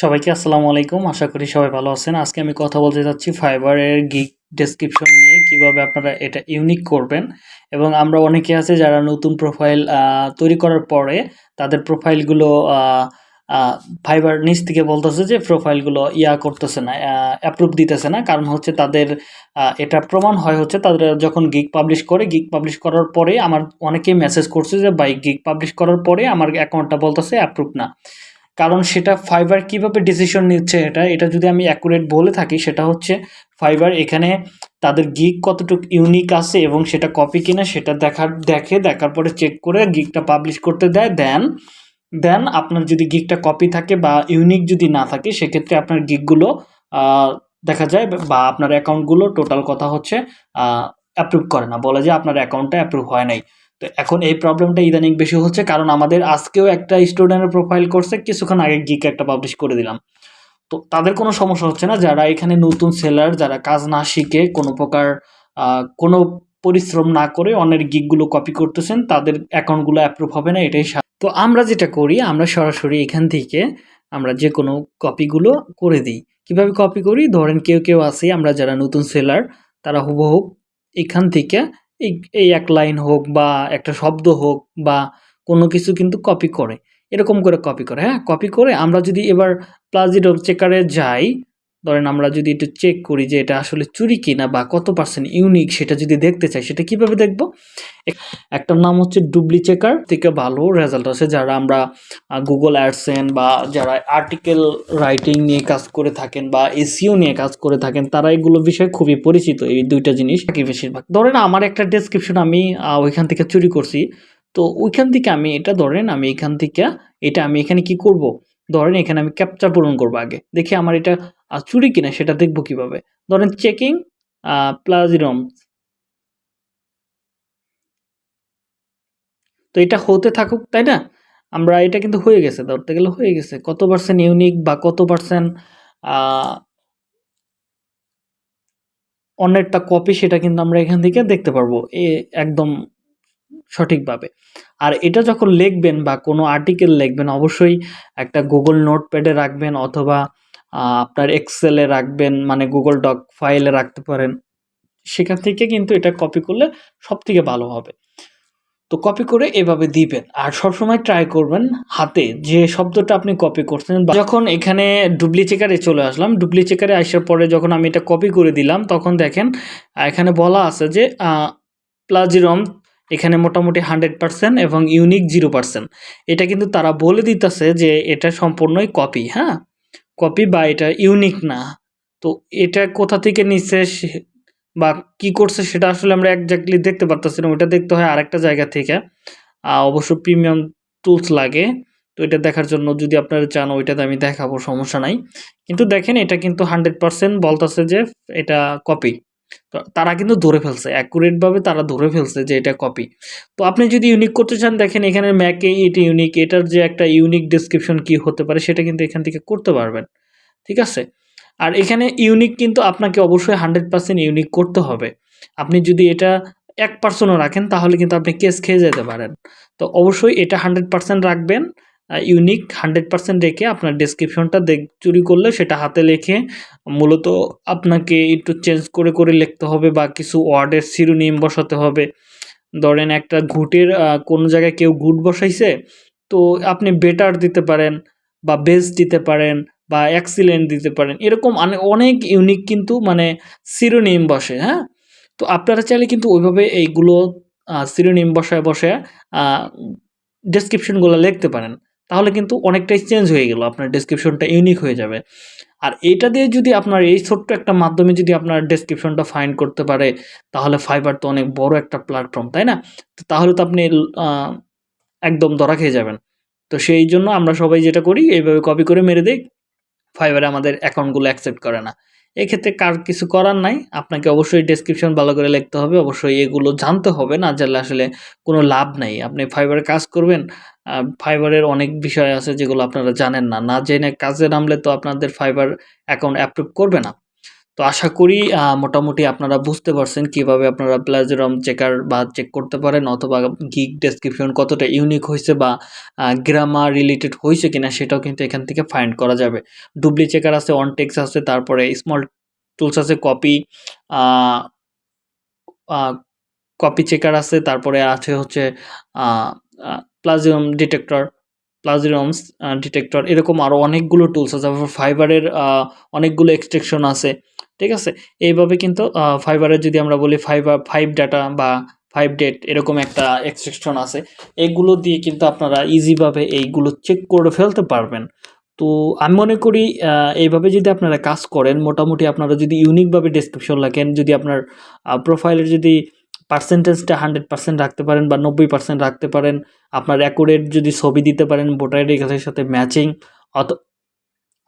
সবাইকে আসসালামু আলাইকুম। আশা করি সবাই ভালো আছেন। আজকে আমি কথা বলতে যাচ্ছি ফাইবারের গিগ ডেসক্রিপশন নিয়ে, কীভাবে আপনারা এটা ইউনিক করবেন। এবং আমরা অনেকে আছে যারা নতুন প্রোফাইল তৈরি করার পরে তাদের প্রোফাইলগুলো ফাইবার নিচ থেকে বলতেছে যে প্রোফাইলগুলো ইয়া করতেছে না অ্যাপ্রুভ দিতেছে না। কারণ হচ্ছে তাদের এটা প্রমাণ হয় হচ্ছে তাদের যখন গিগ পাবলিশ করে গিগ পাবলিশ করার পরে আমার অনেকেই মেসেজ করছে যে বাই গিগ পাবলিশ করার পরে আমার অ্যাকাউন্টটা বলতেছে অ্যাপ্রুভ না। কারণ সেটা ফাইবার কীভাবে ডিসিশন নিচ্ছে এটা এটা যদি আমি অ্যাকুরেট বলে থাকি, সেটা হচ্ছে ফাইবার এখানে তাদের গিগ কতটুকু ইউনিক আছে এবং সেটা কপি কিনা সেটা দেখার দেখে দেখার পরে চেক করে গিগটা পাবলিশ করতে দেয় দেন দেন আপনার যদি গিগটা কপি থাকে বা ইউনিক যদি না থাকে, সেক্ষেত্রে আপনার গিগগুলো দেখা যায় বা আপনার অ্যাকাউন্টগুলো টোটাল কথা হচ্ছে অ্যাপ্রুভ করে না। বলে যে আপনার অ্যাকাউন্টটা অ্যাপ্রুভ হয় নাই। তো এখন এই প্রবলেমটা ইদানিং বেশি হচ্ছে কারণ আমাদের আজকেও একটা স্টুডেন্টের প্রোফাইল করছে কিছুক্ষণ আগে গিক একটা পাবলিশ করে দিলাম। তো তাদের কোনো সমস্যা হচ্ছে না, যারা এখানে নতুন সেলার যারা কাজ না শিখে কোনো প্রকার কোনো পরিশ্রম না করে অন্যের গিকগুলো কপি করতেছেন, তাদের অ্যাকাউন্টগুলো অ্যাপ্রুভ হবে না, এটাই তো আমরা যেটা করি, আমরা সরাসরি এখান থেকে আমরা যে কোনো কপিগুলো করে দিই। কীভাবে কপি করি? ধরেন কেউ কেউ আছে, আমরা যারা নতুন সেলার তারা হুবহু এখান থেকে এই এই এক লাইন হোক বা একটা শব্দ হোক বা কোনো কিছু কিন্তু কপি করে। এরকম করে কপি করে হ্যাঁ? কপি করে আমরা যদি এবার প্লাজিডো চেকারে যাই ধরেন আমরা যদি একটু চেক করি যে এটা আসলে চুরি কিনা বা কত পার্সেন্ট ইউনিক সেটা যদি দেখতে চাই, সেটা কীভাবে দেখব? একটার নাম হচ্ছে ডুবলি চেকার থেকে ভালো রেজাল্ট আছে যারা আমরা গুগল অ্যাডসেন বা যারা আর্টিকেল রাইটিং নিয়ে কাজ করে থাকেন বা এসিও নিয়ে কাজ করে থাকেন, তারা এগুলো বিষয়ে খুবই পরিচিত, এই দুইটা জিনিস কি বেশিরভাগ। ধরেন আমার একটা ডেসক্রিপশন আমি ওইখান থেকে চুরি করছি, তো ওইখান থেকে আমি এটা ধরেন আমি এখান থেকে, এটা আমি এখানে কি করব? ধরেন এখানে আমি ক্যাপচার পূরণ করব আগে। দেখি আমার এটা চুরি কিনা সেটা দেখব কীভাবে। ধরেন চেকিং প্লাজিরম তো এটা হতে থাকুক, তাই না? আমরা, এটা কিন্তু হয়ে গেছে, ধরতে গেলে হয়ে গেছে। কত পার্সেন্ট ইউনিক বা কত পার্সেন্ট অন্যেরটা কপি সেটা কিন্তু আমরা এখান থেকে দেখতে পারব, এ, একদম সঠিকভাবে। আর এটা যখন লিখবেন বা কোনো আর্টিকেল লিখবেন, অবশ্যই একটা গুগল নোটপ্যাডে রাখবেন অথবা আপনার এক্সেলে রাখবেন মানে গুগল ডক ফাইলে রাখতে পারেন। সেখান থেকে কিন্তু এটা কপি করলে সব থেকে ভালো হবে। তো কপি করে এভাবে দিবেন। আর সবসময় ট্রাই করবেন হাতে যে শব্দটা আপনি কপি করছেন যখন এখানে ডুবলি চেকারে চলে আসলাম ডুবলি চেকারে আসার পরে যখন আমি এটা কপি করে দিলাম, তখন দেখেন এখানে বলা আছে যে প্লাজিরম এখানে মোটামুটি হান্ড্রেড পার্সেন্ট এবং ইউনিক জিরো পার্সেন্ট এটা কিন্তু তারা বলে দিতেছে যে এটা সম্পূর্ণই কপি হ্যাঁ? কপি বা এটা ইউনিক না। তো এটা কোথা থেকে নিচ্ছে বা কি করছে সেটা আসলে আমরা একজাক্টলি দেখতে পারতেছি না। ওইটা দেখতে হয় আরেকটা জায়গা থেকে। অবশ্য প্রিমিয়াম টুলস লাগে। তো এটা দেখার জন্য যদি আপনারা চান ওইটাতে আমি দেখাবো, সমস্যা নাই। কিন্তু দেখেন এটা কিন্তু হান্ড্রেড পারসেন্ট বলতেছে যে এটা কপি তারা কিন্তু ধরে ফেলছে অ্যাকুরেটভাবে তারা ধরে ফেলছে যে এটা কপি তো আপনি যদি ইউনিক করতে চান, দেখেন এখানে ম্যাকে এটি ইউনিক এটার যে একটা ইউনিক ডিসক্রিপশন কি হতে পারে সেটা কিন্তু এখান থেকে করতে পারবেন, ঠিক আছে? আর এখানে ইউনিক কিন্তু আপনাকে অবশ্যই হান্ড্রেড পার্সেন্ট ইউনিক করতে হবে। আপনি যদি এটা এক পার্সেন্টও রাখেন, তাহলে কিন্তু আপনি কেস খেয়ে যেতে পারেন। তো অবশ্যই এটা হান্ড্রেড পার্সেন্ট রাখবেন ইউনিক হান্ড্রেড পার্সেন্ট রেখে আপনার ডেসক্রিপশনটা দেখ চুরি করলে সেটা হাতে লেখে মূলত আপনাকে একটু চেঞ্জ করে করে লিখতে হবে বা কিছু ওয়ার্ডের শিরোনিম বসাতে হবে। ধরেন একটা ঘুটের কোনো জায়গায় কেউ ঘুট বসাইছে, তো আপনি বেটার দিতে পারেন বা বেস্ট দিতে পারেন বা অ্যাক্সিলেন্ট দিতে পারেন। এরকম অনেক ইউনিক কিন্তু মানে সিরোনিম বসে হ্যাঁ? তো আপনারা চাইলে কিন্তু ওইভাবে এইগুলো সিরোনিম বসায় বসে ডেসক্রিপশনগুলো লিখতে পারেন। তাহলে কিন্তু অনেকটাই চেঞ্জ হয়ে গেল, আপনার ডেসক্রিপশনটা ইউনিক হয়ে যাবে। আর এটা দিয়ে যদি আপনার এই ছোট্ট একটা মাধ্যমে যদি আপনার ডেসক্রিপশনটা ফাইন করতে পারে, তাহলে ফাইবার তো অনেক বড় একটা প্ল্যাটফর্ম তাই না? তো তাহলে তো আপনি একদম ধরা খেয়ে যাবেন। তো সেই জন্য আমরা সবাই যেটা করি, এইভাবে কপি করে মেরে দিই ফাইবারে আমাদের অ্যাকাউন্টগুলো অ্যাকসেপ্ট করে না। এক্ষেত্রে কার কিছু করার নাই? আপনাকে অবশ্যই ডেসক্রিপশন ভালো করে লিখতে হবে। অবশ্যই এগুলো জানতে হবে, না জানলে আসলে কোনো লাভ নাই। আপনি ফাইবারে কাজ করবেন ফাইবারের অনেক বিষয় আছে যেগুলো আপনারা জানেন না। না জেনে কাজে নামলে তো আপনাদের ফাইবার অ্যাকাউন্ট অ্যাপ্রুভ করবে না। তো আশা করি মোটামুটি আপনারা বুঝতে পারছেন কীভাবে আপনারা প্লাজরম চেকার বা চেক করতে পারেন অথবা গিগ ডেসক্রিপশন কতটা ইউনিক হয়েছে বা গ্রামার রিলেটেড হইছে কিনা সেটাও কিন্তু এখান থেকে ফাইন্ড করা যাবে। ডুবলি চেকার আছে, অনটেক্স আছে, তারপরে স্মল টুলস আছে কপি কপি চেকার আছে, তারপরে আছে হচ্ছে প্লাজিয়ম ডিটেক্টর, প্লাজিরমস ডিটেক্টর এরকম আরও অনেকগুলো টুলস আছে। ফাইবারের অনেকগুলো এক্সট্রাকশন আছে। ঠিক আছে? এইভাবে কিন্তু ফাইবারের যদি আমরা বলি ফাইবার ফাইভ ডাটা বা ফাইভ ডেট এরকম একটা এক্সট্রাকশন আছে। এগুলো দিয়ে কিন্তু আপনারা ইজিভাবে এইগুলো চেক করে ফেলতে পারবেন। তো আমি মনে করি এইভাবে যদি আপনারা কাজ করেন মোটামুটি আপনারা যদি ইউনিক ভাবে ডেসক্রিপশন লেখেন, যদি আপনার প্রোফাইলের যদি পার্সেন্টেজটা 100% রাখতে পারেন বা 90% রাখতে পারেন, আপনার অ্যাকুরেট যদি ছবি দিতে পারেন ভোটার কার্ডের সাথে ম্যাচিং অথ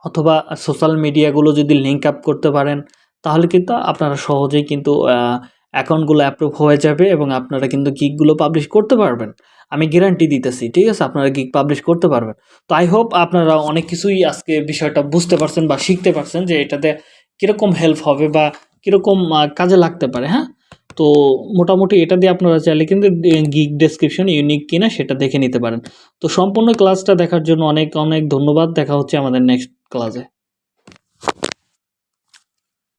অথবা সোশ্যাল মিডিয়াগুলো যদি লিঙ্ক আপ করতে পারেন, তাহলে কিন্তু আপনারা সহজেই কিন্তু অ্যাকাউন্টগুলো অ্যাপ্রুভ হয়ে যাবে এবং আপনারা কিন্তু গিগগুলো পাবলিশ করতে পারবেন। আমি গ্যারান্টি দিতেছি। ঠিক আছে? আপনারা গিগ পাবলিশ করতে পারবেন। তো আই হোপ আপনারা অনেক কিছুই আজকে বিষয়টা বুঝতে পারছেন বা শিখতে পারছেন যে এটাতে কীরকম হেল্প হবে বা কীরকম কাজে লাগতে পারে, হ্যাঁ? তো মোটামুটি এটা দিয়ে আপনারা চাইলে কিন্তু গিগ ডেসক্রিপশন ইউনিক কিনা সেটা দেখে নিতে পারেন। তো সম্পূর্ণ ক্লাসটা দেখার জন্য অনেক, অনেক ধন্যবাদ। দেখা হচ্ছে আমাদের নেক্সট ক্লাসে।